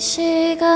시간.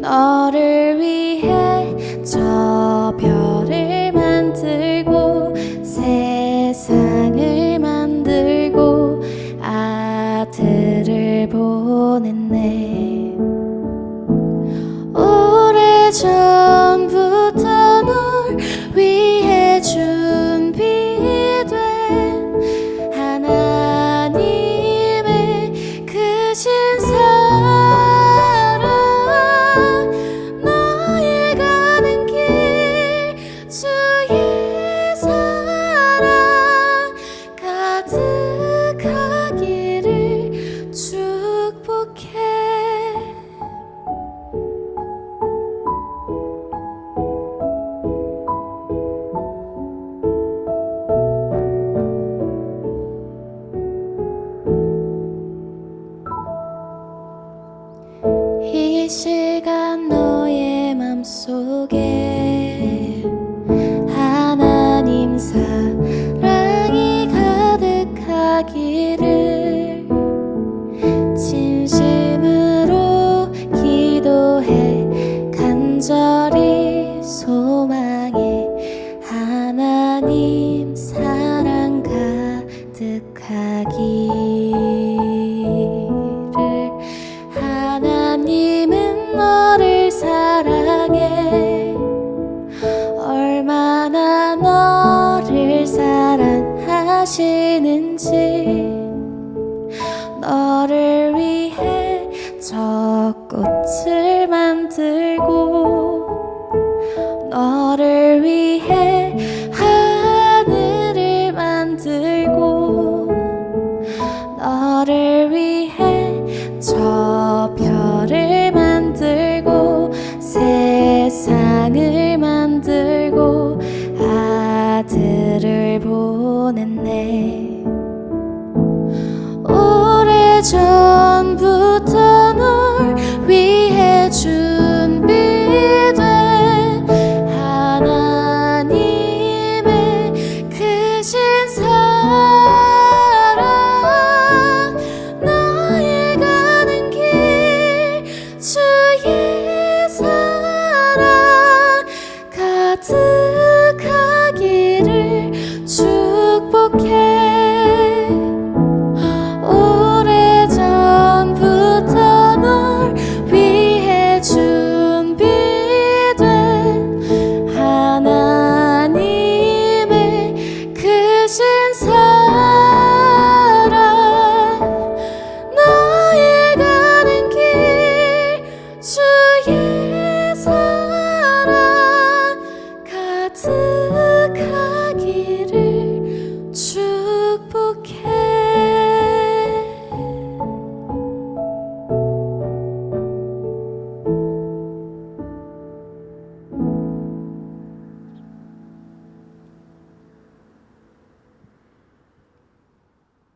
너를 위해 저 별을 만들고 세상을 만들고 아들을 보냈네. 오래전 心 하시는지 너를 위해 저 꽃을 만들고 너를 위해 하늘을 만들고 너를 위해 저 별을 만들고 세상을 okay.